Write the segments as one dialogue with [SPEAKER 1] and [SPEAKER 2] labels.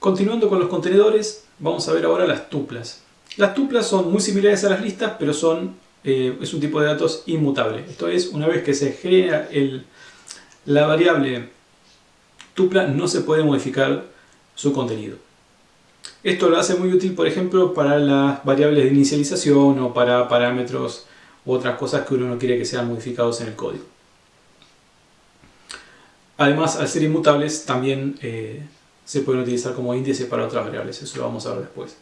[SPEAKER 1] Continuando con los contenedores, vamos a ver ahora las tuplas. Las tuplas son muy similares a las listas, pero son, eh, es un tipo de datos inmutable. Esto es, una vez que se genera la variable tupla, no se puede modificar su contenido. Esto lo hace muy útil, por ejemplo, para las variables de inicialización o para parámetros u otras cosas que uno no quiere que sean modificados en el código. Además, al ser inmutables, también eh, se pueden utilizar como índice para otras variables. Eso lo vamos a ver después.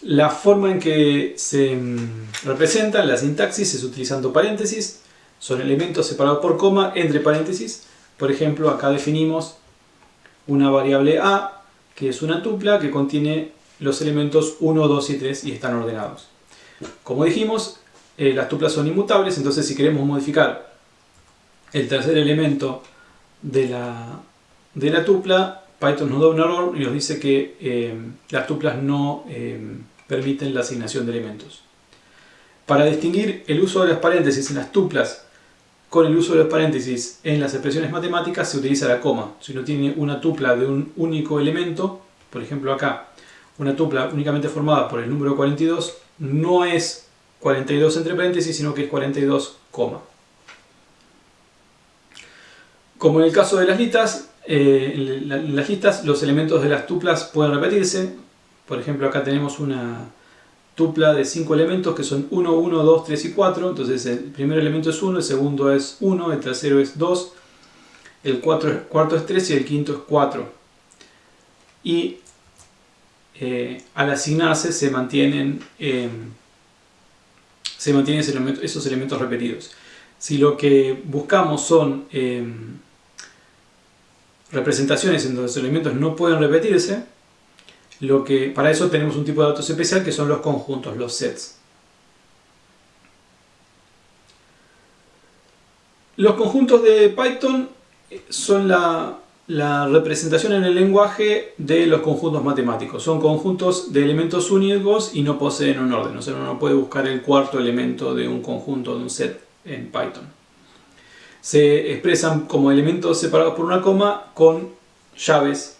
[SPEAKER 1] La forma en que se mm, representan la sintaxis es utilizando paréntesis. Son elementos separados por coma entre paréntesis. Por ejemplo, acá definimos una variable a que es una tupla que contiene los elementos 1, 2 y 3 y están ordenados. Como dijimos, eh, las tuplas son inmutables, entonces si queremos modificar el tercer elemento de la, de la tupla, Python nos da un error y nos dice que eh, las tuplas no eh, permiten la asignación de elementos. Para distinguir el uso de las paréntesis en las tuplas con el uso de los paréntesis en las expresiones matemáticas se utiliza la coma. Si uno tiene una tupla de un único elemento, por ejemplo acá, una tupla únicamente formada por el número 42, no es 42 entre paréntesis, sino que es 42, Como en el caso de las listas, eh, en las listas los elementos de las tuplas pueden repetirse. Por ejemplo, acá tenemos una, tupla de 5 elementos que son 1, 1, 2, 3 y 4. Entonces el primer elemento es 1, el segundo es 1, el tercero es 2, el cuarto es 3 y el quinto es 4. Y eh, al asignarse se mantienen, em, se mantienen esos elementos repetidos. Si lo que buscamos son em, representaciones en donde los elementos no pueden repetirse, lo que, para eso tenemos un tipo de datos especial que son los conjuntos, los sets. Los conjuntos de Python son la, representación en el lenguaje de los conjuntos matemáticos. Son conjuntos de elementos únicos y no poseen un orden. Uno no puede buscar el cuarto elemento de un conjunto, de un set en Python. Se expresan como elementos separados por una coma con llaves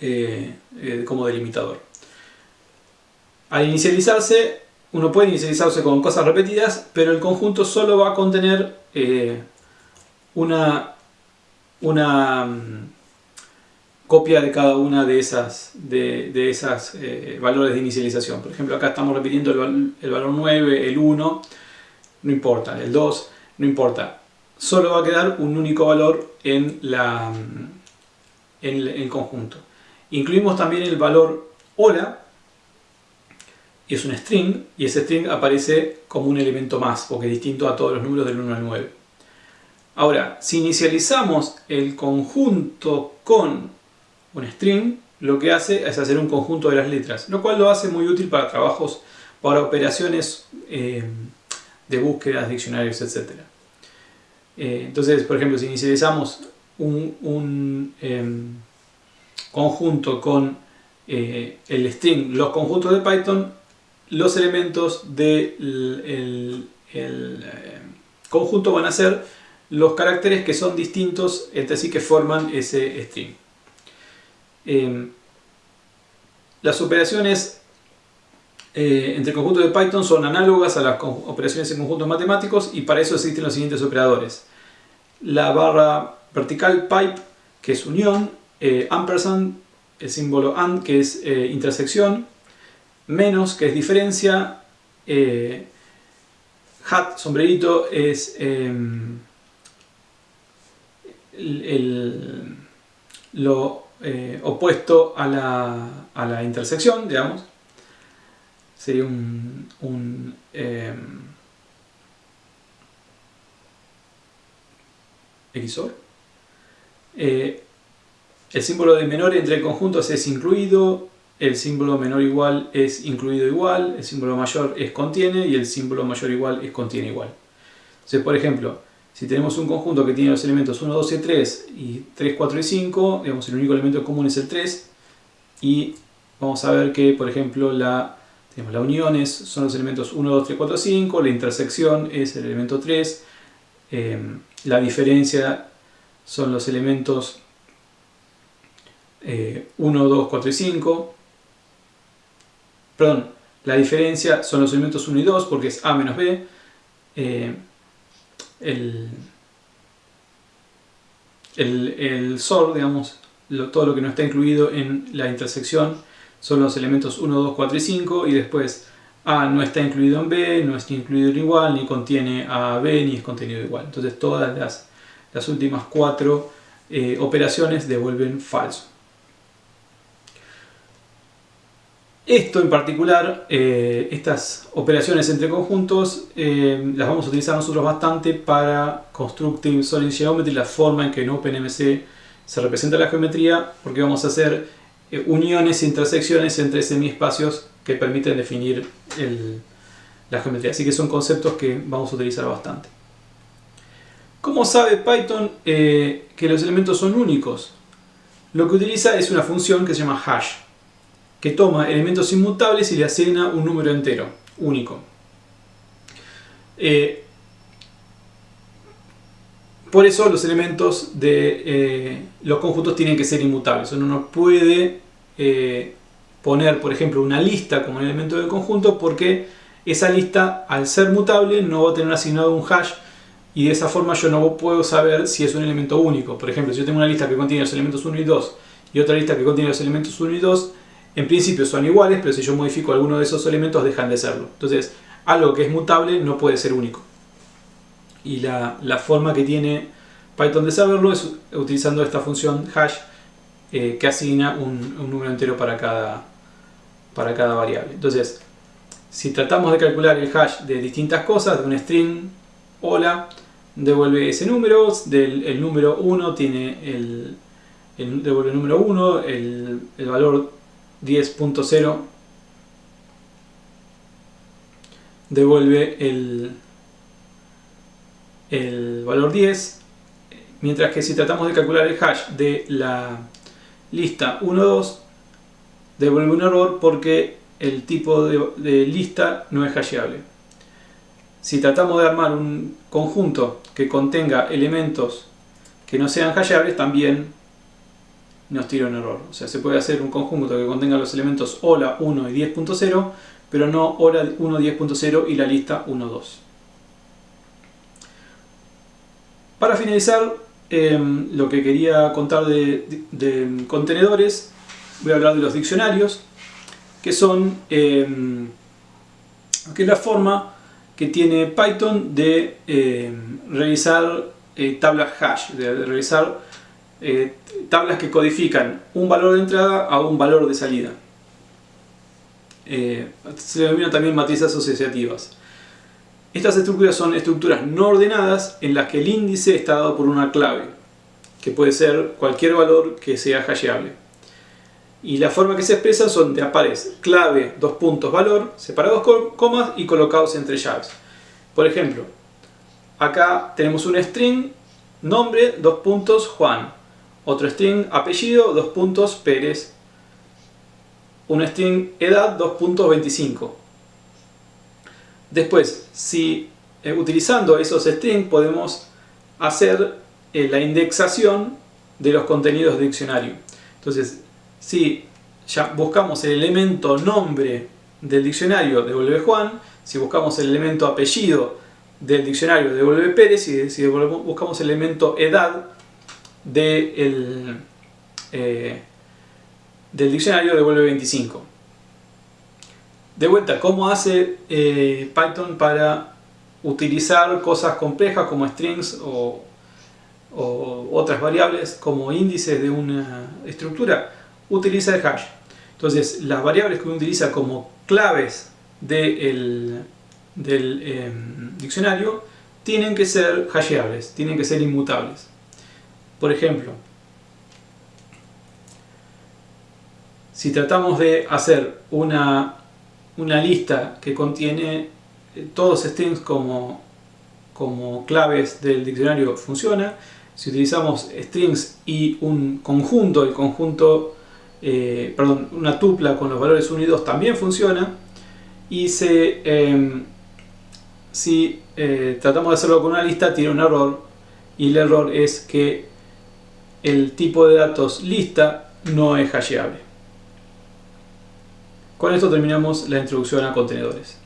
[SPEAKER 1] eh, eh, como delimitador. Al inicializarse, uno puede inicializarse con cosas repetidas, pero el conjunto solo va a contener eh, una, una mm, copia de cada una de esas, de, esas valores de inicialización. Por ejemplo, acá estamos repitiendo el, el, valor 9, el 1, no importa, el 2, no importa. Solo va a quedar un único valor en, el conjunto. Incluimos también el valor hola, y es un string, y ese string aparece como un elemento más, porque es distinto a todos los números del 1 al 9. Ahora, si inicializamos el conjunto con un string, lo que hace es hacer un conjunto de las letras, lo cual lo hace muy útil para trabajos, para operaciones eh, de búsquedas, diccionarios, etc. Eh, entonces, por ejemplo, si inicializamos un, em, conjunto con eh, el string, los conjuntos de Python, los elementos del eh, conjunto van a ser los caracteres que son distintos entre sí que forman ese string. Em, las operaciones eh, entre conjuntos de Python son análogas a las operaciones en conjuntos matemáticos y para eso existen los siguientes operadores. La barra vertical pipe, que es unión, eh, ampersand, el símbolo AND que es eh, intersección, menos que es diferencia, hat, sombrerito, es em, lo opuesto a la, intersección, digamos. Sería un, un em, el símbolo de menor entre conjuntos es incluido, el símbolo menor igual es incluido igual, el símbolo mayor es contiene y el símbolo mayor igual es contiene igual. Entonces, por ejemplo, si tenemos un conjunto que tiene los elementos 1, 2 y 3 y 3, 4 y 5, digamos, el único elemento común es el 3 y vamos a ver que, por ejemplo, la, tenemos la uniones son los elementos 1, 2, 3, 4, 5, la intersección es el elemento 3, eh, la diferencia son los elementos 1, 2, 4 y 5. Perdón, la diferencia son los elementos 1 y 2 porque es A menos B. Eh, el, el, SOR, digamos, todo lo que no está incluido en la intersección son los elementos 1, 2, 4 y 5 y después A no está incluido en B, no está incluido en igual, ni contiene a B, ni es contenido igual. Entonces todas las, las últimas cuatro eh, operaciones devuelven falso. Esto en particular, eh, estas operaciones entre conjuntos, eh, las vamos a utilizar nosotros bastante para Constructive Solid Geometry, la forma en que en OpenMC se representa la geometría, porque vamos a hacer eh, uniones intersecciones entre semiespacios que permiten definir la geometría. Así que son conceptos que vamos a utilizar bastante. ¿Cómo sabe Python que los elementos son únicos? Lo que utiliza es una función que se llama hash que toma elementos inmutables y le asigna un número entero, único. Eh, por eso los elementos de eh, los conjuntos tienen que ser inmutables. Uno no puede eh, poner, por ejemplo, una lista como un elemento del conjunto porque esa lista, al ser mutable, no va a tener asignado un hash y de esa forma yo no puedo saber si es un elemento único. Por ejemplo, si yo tengo una lista que contiene los elementos 1 y 2 y otra lista que contiene los elementos 1 y 2, en principio son iguales, pero si yo modifico alguno de esos elementos dejan de serlo. Entonces, algo que es mutable no puede ser único. Y la, forma que tiene Python de saberlo es utilizando esta función hash eh, que asigna un, número entero para cada, para cada variable. Entonces, si tratamos de calcular el hash de distintas cosas, de un string hola, devuelve ese número, el número 1 tiene el, devuelve el número 1, el, el valor 10.0 devuelve el, el valor 10 mientras que si tratamos de calcular el hash de la lista 1.2 devuelve un error porque el tipo de, lista no es hasheable si tratamos de armar un conjunto que contenga elementos que no sean hasheables también nos tira un error. O sea, se puede hacer un conjunto que contenga los elementos hola 1 y 10.0, pero no hola 1, 10.0 y la lista 1, 2. Para finalizar, em, lo que quería contar de, contenedores, voy a hablar de los diccionarios, que son em, que es la forma que tiene Python de em, realizar eh, tablas hash, de realizar eh, tablas que codifican un valor de entrada a un valor de salida. Eh, se denominan también matrices asociativas. Estas estructuras son estructuras no ordenadas en las que el índice está dado por una clave, que puede ser cualquier valor que sea hasheable. Y la forma que se expresa son de aparece clave, dos puntos, valor, separados con comas y colocados entre llaves. Por ejemplo, acá tenemos un string, nombre, dos puntos, Juan. Otro string apellido, dos puntos, Pérez. Un string edad, dos puntos, 25. Después, si eh, utilizando esos strings podemos hacer eh, la indexación de los contenidos de diccionario. Entonces, si ya buscamos el elemento nombre del diccionario, devuelve Juan. Si buscamos el elemento apellido del diccionario, devuelve Pérez. Y si buscamos el elemento edad, eh, del diccionario devuelve 25. De vuelta, ¿cómo hace eh, Python para utilizar cosas complejas como strings o, otras variables como índices de una estructura? Utiliza el hash. Entonces, las variables que uno utiliza como claves del em, diccionario tienen que ser hasheables, tienen que ser inmutables. Por ejemplo, si tratamos de hacer una, lista que contiene eh, todos strings como, como claves del diccionario funciona. Si utilizamos strings y un conjunto, el conjunto, eh, perdón, una tupla con los valores 1 y 2 también funciona. Y em, si eh, tratamos de hacerlo con una lista tiene un error y el error es que el tipo de datos lista no es hasheable. Con esto terminamos la introducción a contenedores.